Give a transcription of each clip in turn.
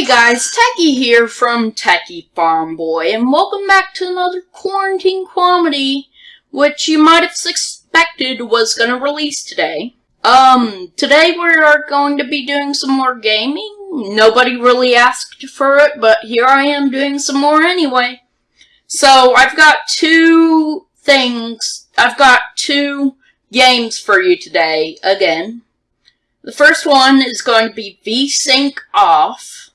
Hey guys, Techie here from Techie Farm Boy, and welcome back to another quarantine comedy, which you might have suspected was gonna release today. Um, today we are going to be doing some more gaming. Nobody really asked for it, but here I am doing some more anyway. So, I've got two things, I've got two games for you today, again. The first one is going to be VSync Off,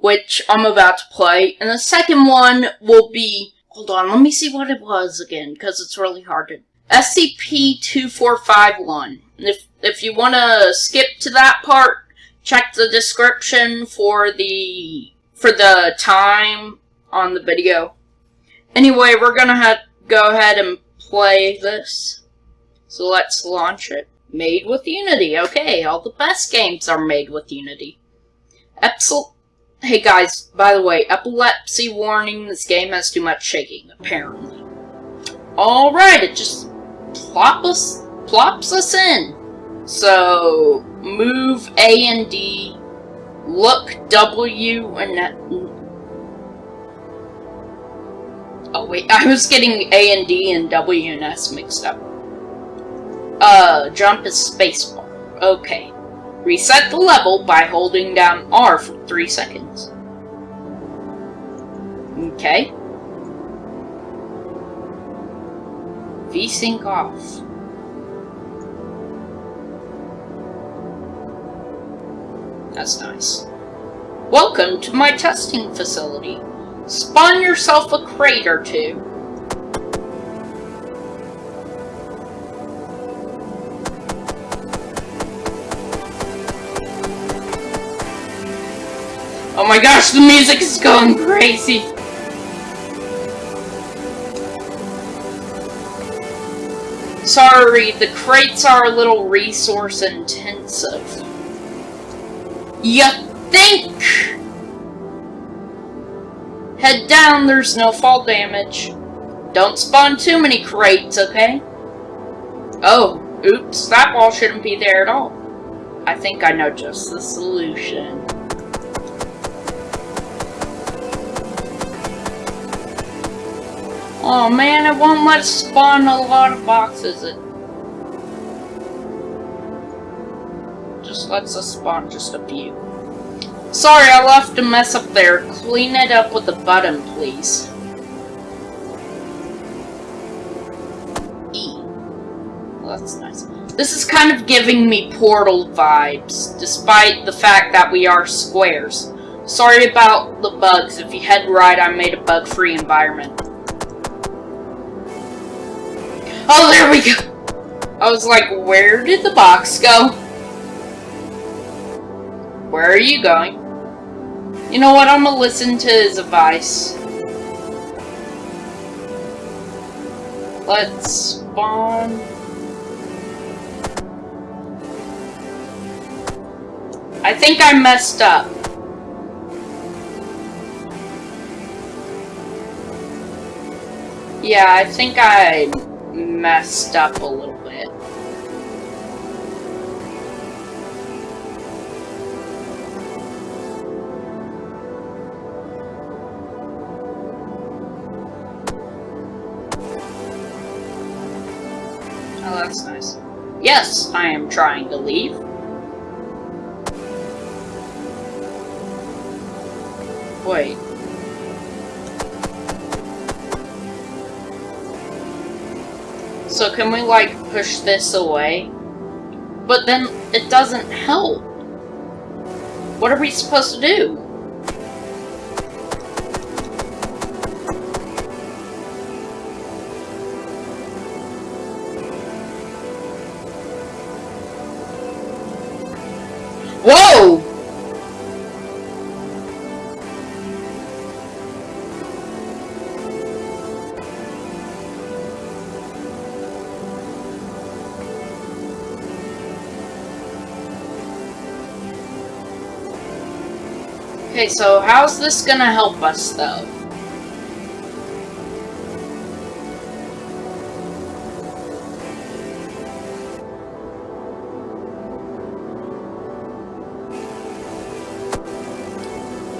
which I'm about to play, and the second one will be, hold on, let me see what it was again, because it's really hard to, SCP-2451. If, if you want to skip to that part, check the description for the, for the time on the video. Anyway, we're gonna have, go ahead and play this. So let's launch it. Made with Unity. Okay, all the best games are made with Unity. Epsil hey guys, by the way, epilepsy warning, this game has too much shaking, apparently. Alright, it just plop us, plops us in. So, move A and D, look W and... S. Oh wait, I was getting A and D and W and S mixed up. Uh, jump is spacebar. Okay. Reset the level by holding down R for 3 seconds. Okay. VSync off. That's nice. Welcome to my testing facility. Spawn yourself a crate or two Oh my gosh, the music is going crazy! Sorry, the crates are a little resource intensive. You think? Head down, there's no fall damage. Don't spawn too many crates, okay? Oh, oops, that wall shouldn't be there at all. I think I know just the solution. Oh man, it won't let spawn a lot of boxes. It just lets us spawn just a few. Sorry, I left a mess up there. Clean it up with a button, please. E. Well, that's nice. This is kind of giving me Portal vibes, despite the fact that we are squares. Sorry about the bugs. If you head right, I made a bug-free environment. Oh, there we go! I was like, where did the box go? Where are you going? You know what, I'm gonna listen to his advice. Let's spawn... I think I messed up. Yeah, I think I messed up a little bit. Oh, that's nice. Yes, I am trying to leave. So can we, like, push this away? But then it doesn't help. What are we supposed to do? Okay, so how's this gonna help us, though?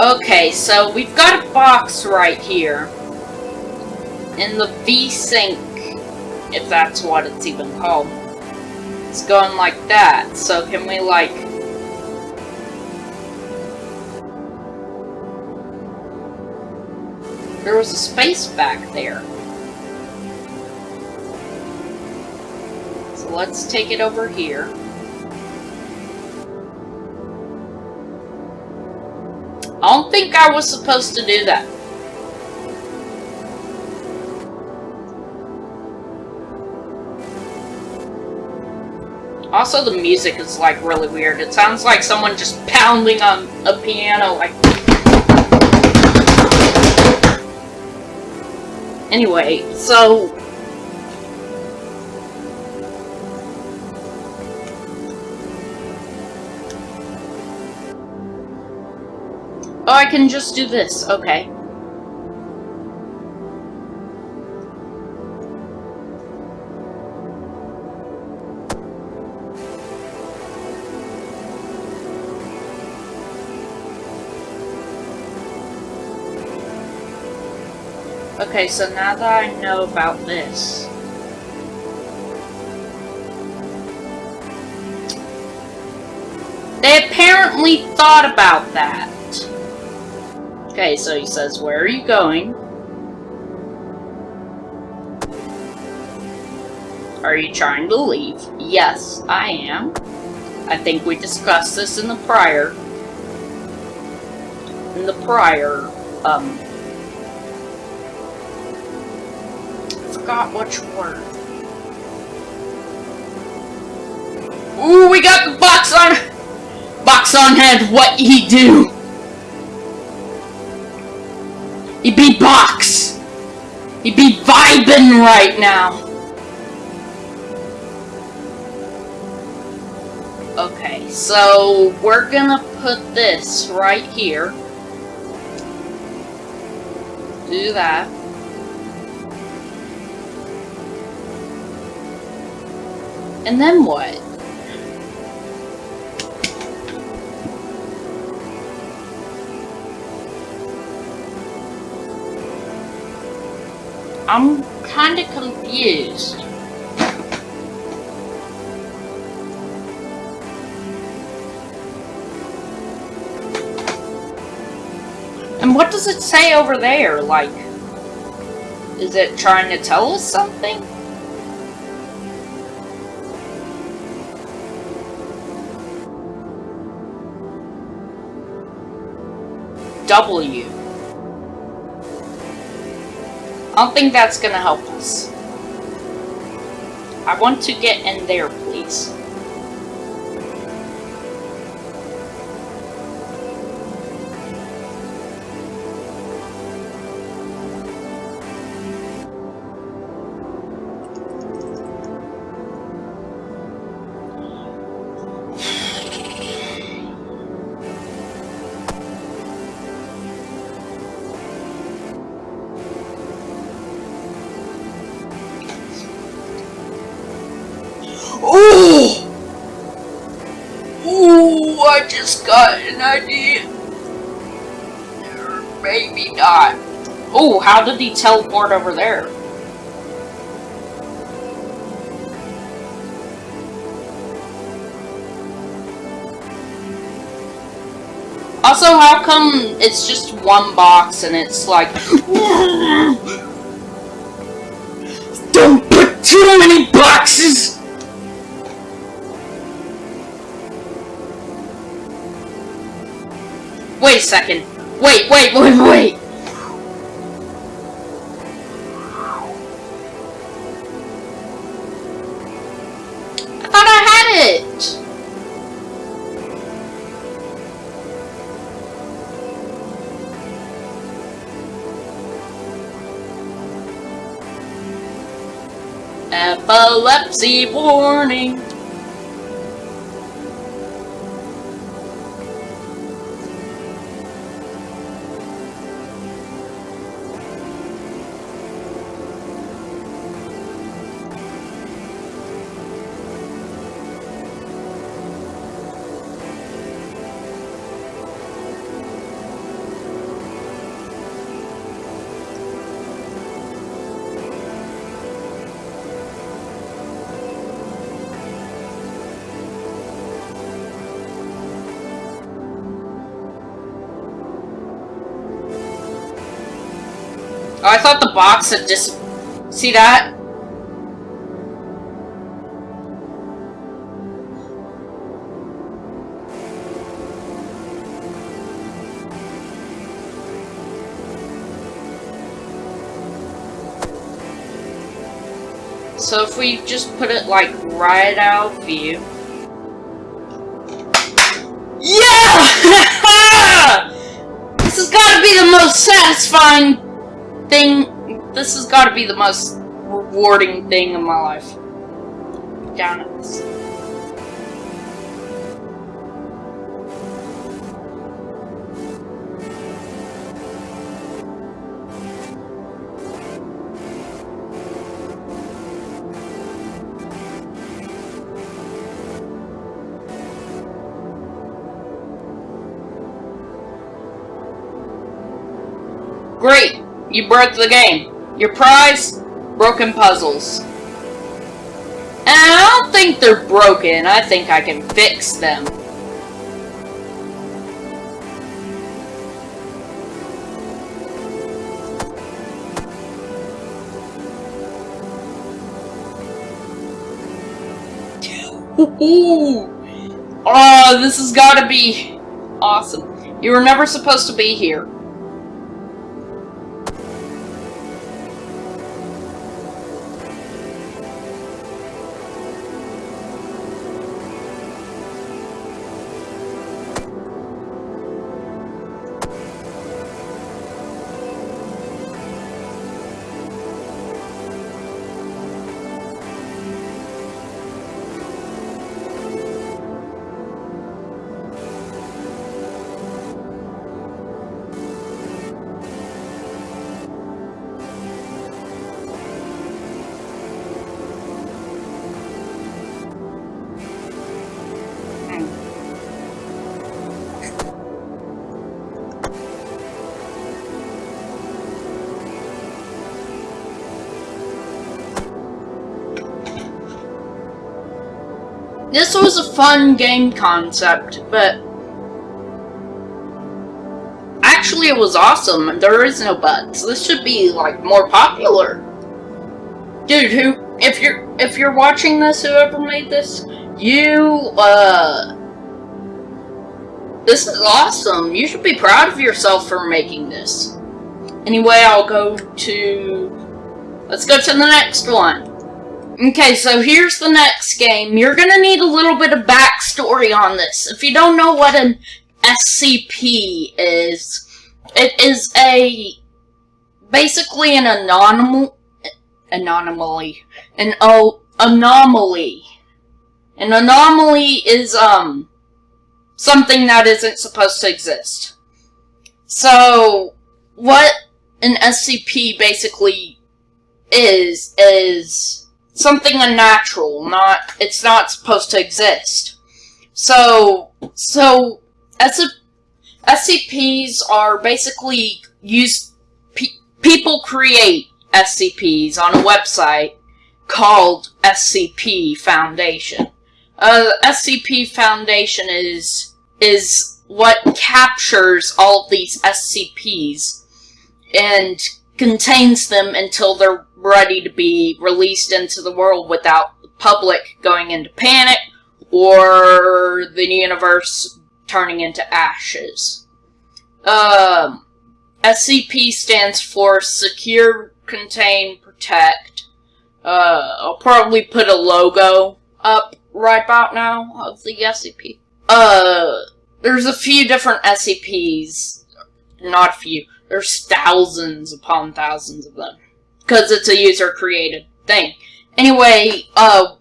Okay, so we've got a box right here. In the V-Sync, if that's what it's even called. It's going like that, so can we like... There was a space back there. So let's take it over here. I don't think I was supposed to do that. Also, the music is, like, really weird. It sounds like someone just pounding on a piano, like... Anyway, so... Oh, I can just do this. Okay. Okay, so now that I know about this... They apparently thought about that. Okay, so he says, where are you going? Are you trying to leave? Yes, I am. I think we discussed this in the prior... In the prior, um, forgot which word. Ooh, we got the box on... Box on head, what he do? He be box! He be vibing right now! Okay, so we're gonna put this right here. Do that. And then what? I'm kinda confused. And what does it say over there? Like, is it trying to tell us something? W. I don't think that's gonna help us. I want to get in there, please. Just got an idea. Or maybe not. Oh, how did he teleport over there? Also, how come it's just one box and it's like... Don't put too many boxes! Wait a second. Wait, wait, wait, wait! I thought I had it! Epilepsy warning! Oh, I thought the box had just... See that? So if we just put it like right out view. Yeah! this has got to be the most satisfying thing. This has got to be the most rewarding thing in my life. Down at this. You broke the game. Your prize? Broken puzzles. And I don't think they're broken. I think I can fix them. Ooh. Oh, this has got to be awesome. You were never supposed to be here. This was a fun game concept, but actually it was awesome. There is no buts. This should be like more popular. Dude, who if you're if you're watching this, whoever made this, you uh this is awesome. You should be proud of yourself for making this. Anyway, I'll go to let's go to the next one. Okay, so here's the next game. You're gonna need a little bit of backstory on this. If you don't know what an SCP is, it is a basically an anomal anomaly. An oh anomaly. An anomaly is um something that isn't supposed to exist. So what an SCP basically is is something unnatural, not it's not supposed to exist. So so SCPs are basically used pe people create SCPs on a website called SCP Foundation. Uh, SCP Foundation is is what captures all of these SCPs and contains them until they're ready to be released into the world without the public going into panic or the universe turning into ashes. Um, SCP stands for Secure, Contain, Protect. Uh, I'll probably put a logo up right about now of the SCP. Uh, there's a few different SCPs. Not a few. There's thousands upon thousands of them because it's a user-created thing. Anyway, uh,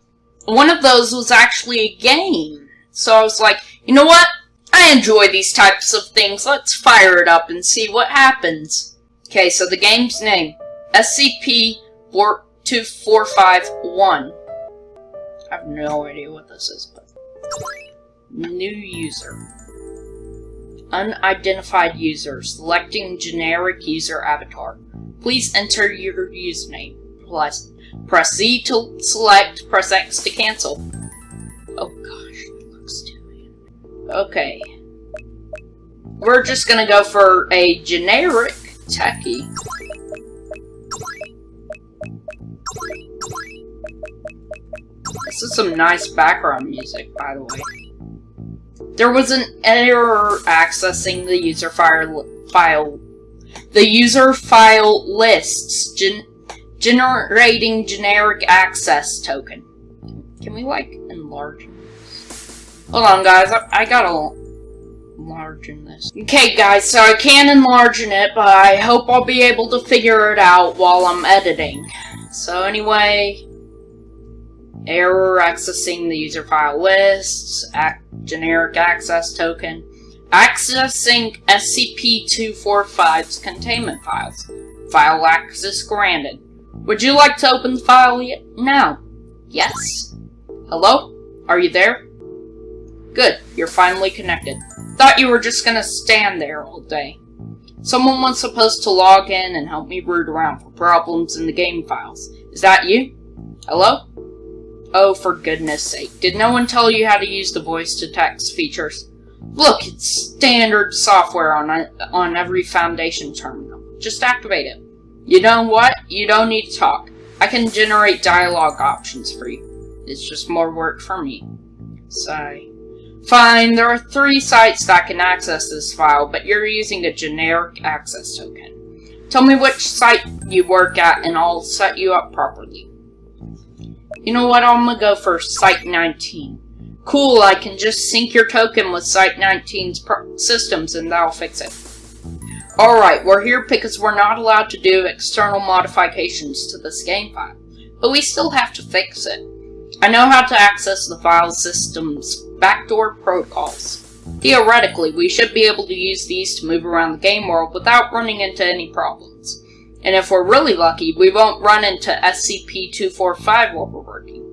one of those was actually a game. So I was like, you know what? I enjoy these types of things. Let's fire it up and see what happens. Okay, so the game's name, SCP-2451. I have no idea what this is, but... New user. Unidentified user, selecting generic user avatar. Please enter your username. Plus, press Z to select, press X to cancel. Oh gosh, looks too Okay. We're just gonna go for a generic techie. This is some nice background music, by the way. There was an error accessing the user file, file the user file lists, gen generating generic access token. Can we, like, enlarge this? Hold on, guys. I, I gotta enlarge this. Okay, guys, so I can enlarge it, but I hope I'll be able to figure it out while I'm editing. So anyway, error accessing the user file lists, generic access token, accessing SCP-245's containment files, file access granted. Would you like to open the file yet? now? Yes. Hello? Are you there? Good, you're finally connected. Thought you were just gonna stand there all day. Someone was supposed to log in and help me root around for problems in the game files. Is that you? Hello? Oh, for goodness sake. Did no one tell you how to use the voice-to-text features? Look, it's standard software on, on every Foundation terminal. Just activate it. You know what? You don't need to talk. I can generate dialogue options for you. It's just more work for me. Sigh. Fine, there are three sites that can access this file, but you're using a generic access token. Tell me which site you work at and I'll set you up properly. You know what, I'm gonna go for Site 19. Cool, I can just sync your token with Site 19's systems and that'll fix it. Alright, we're here because we're not allowed to do external modifications to this game file, but we still have to fix it. I know how to access the file system's backdoor protocols. Theoretically, we should be able to use these to move around the game world without running into any problems. And if we're really lucky, we won't run into SCP-245 while we're working.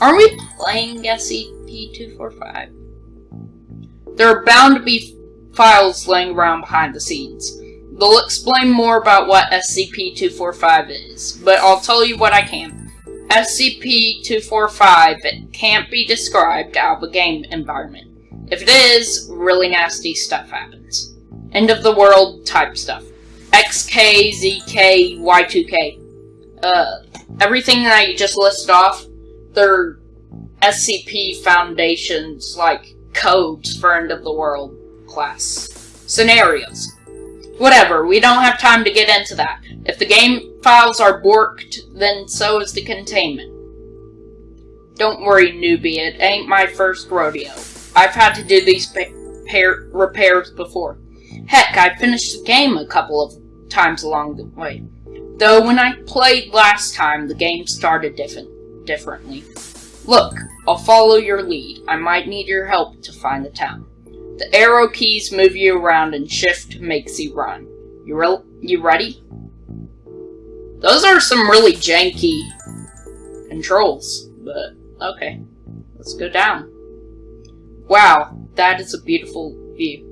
Are we playing SCP-245? There are bound to be files laying around behind the scenes. They'll explain more about what SCP-245 is, but I'll tell you what I can. SCP-245 can't be described out of a game environment. If it is, really nasty stuff happens. End of the world type stuff. XK, ZK, Y2K. Uh, everything that you just listed off, they're SCP Foundation's, like, codes for End of the World class. Scenarios. Whatever, we don't have time to get into that. If the game files are borked, then so is the containment. Don't worry, newbie, it ain't my first rodeo. I've had to do these repairs before. Heck, I finished the game a couple of times along the way. Though when I played last time, the game started different, differently. Look, I'll follow your lead. I might need your help to find the town. The arrow keys move you around and shift makes you run. You, re you ready? Those are some really janky controls, but okay. Let's go down. Wow, that is a beautiful view.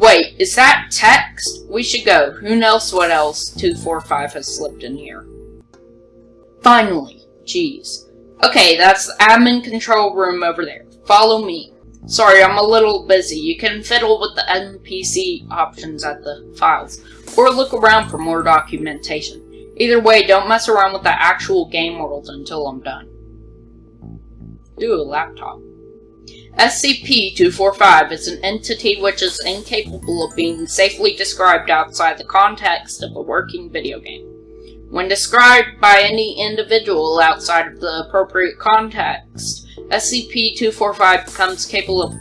Wait, is that text? We should go. Who knows what else 245 has slipped in here. Finally. Jeez. Okay, that's the admin control room over there. Follow me. Sorry, I'm a little busy. You can fiddle with the NPC options at the files, or look around for more documentation. Either way, don't mess around with the actual game world until I'm done. Do a laptop. SCP-245 is an entity which is incapable of being safely described outside the context of a working video game. When described by any individual outside of the appropriate context, SCP-245 becomes capable of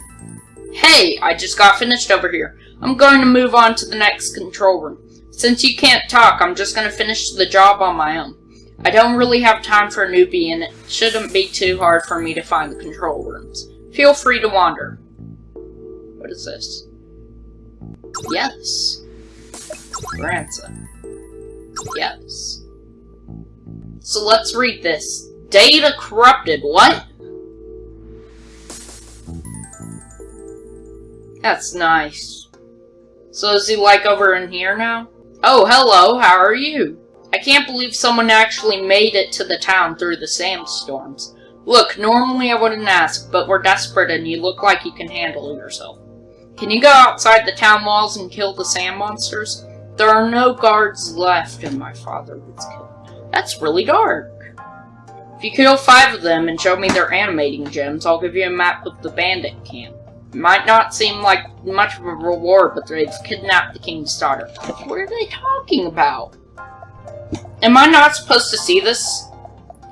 Hey, I just got finished over here. I'm going to move on to the next control room. Since you can't talk, I'm just going to finish the job on my own. I don't really have time for a newbie, and it shouldn't be too hard for me to find the control rooms. Feel free to wander. What is this? Yes. Ransom. Yes. So let's read this. Data corrupted. What? That's nice. So is he like over in here now? Oh, hello, how are you? I can't believe someone actually made it to the town through the sandstorms. Look, normally I wouldn't ask, but we're desperate and you look like you can handle yourself. Can you go outside the town walls and kill the sand monsters? There are no guards left and my father was killed. That's really dark. If you kill five of them and show me their animating gems, I'll give you a map of the bandit camp. It might not seem like much of a reward, but they've kidnapped the king's daughter. What are they talking about? Am I not supposed to see this?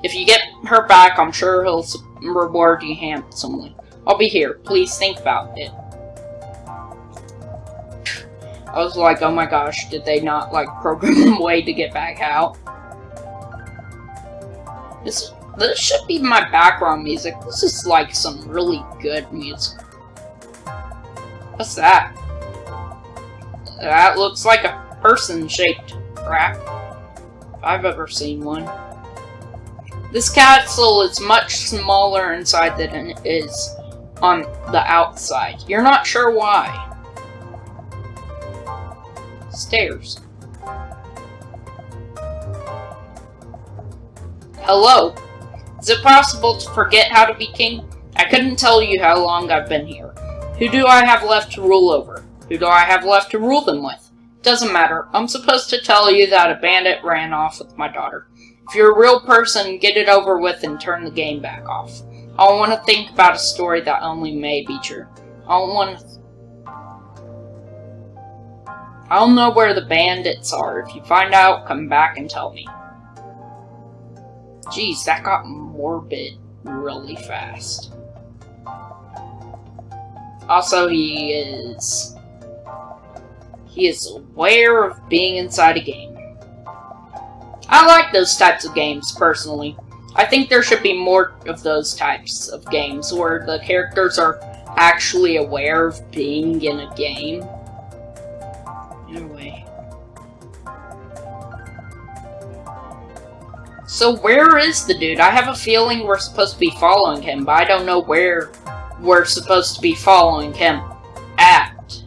If you get her back, I'm sure he'll reward you handsomely. I'll be here. Please think about it. I was like, oh my gosh, did they not, like, program a way to get back out? This, this should be my background music. This is, like, some really good music. What's that? That looks like a person-shaped crap. If I've ever seen one. This castle is much smaller inside than it is on the outside. You're not sure why. Stairs. Hello. Is it possible to forget how to be king? I couldn't tell you how long I've been here. Who do I have left to rule over? Who do I have left to rule them with? Doesn't matter. I'm supposed to tell you that a bandit ran off with my daughter. If you're a real person, get it over with and turn the game back off. I don't want to think about a story that only may be true. I don't want to... I don't know where the bandits are. If you find out, come back and tell me. Jeez, that got morbid really fast. Also, he is... He is aware of being inside a game. I like those types of games, personally. I think there should be more of those types of games, where the characters are actually aware of being in a game. Anyway. So where is the dude? I have a feeling we're supposed to be following him, but I don't know where we're supposed to be following him at.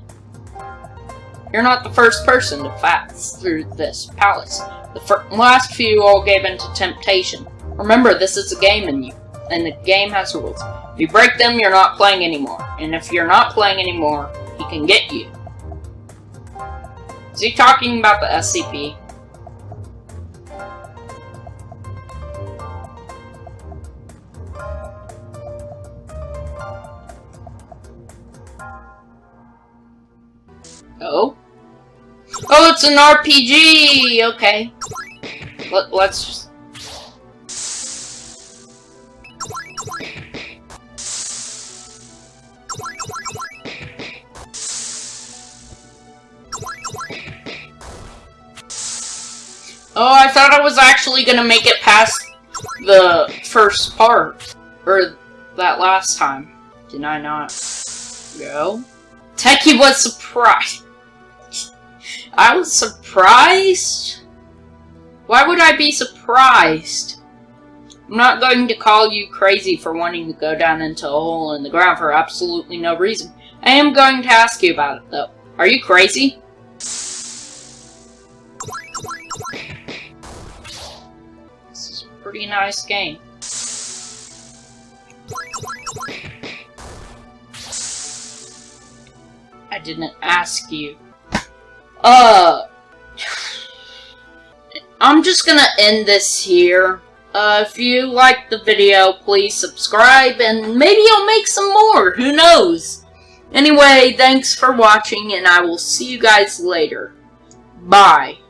You're not the first person to pass through this palace. The last few all gave in to temptation. Remember, this is a game and you, and the game has rules. If you break them, you're not playing anymore. And if you're not playing anymore, he can get you. Is he talking about the SCP? Oh? Oh, it's an RPG! Okay. Let, let's. Oh, I thought I was actually gonna make it past the first part. Or that last time. Did I not go? Techie was surprised. I was surprised? Why would I be surprised? I'm not going to call you crazy for wanting to go down into a hole in the ground for absolutely no reason. I am going to ask you about it, though. Are you crazy? This is a pretty nice game. I didn't ask you. Uh, I'm just gonna end this here. Uh, if you liked the video, please subscribe, and maybe I'll make some more, who knows? Anyway, thanks for watching, and I will see you guys later. Bye.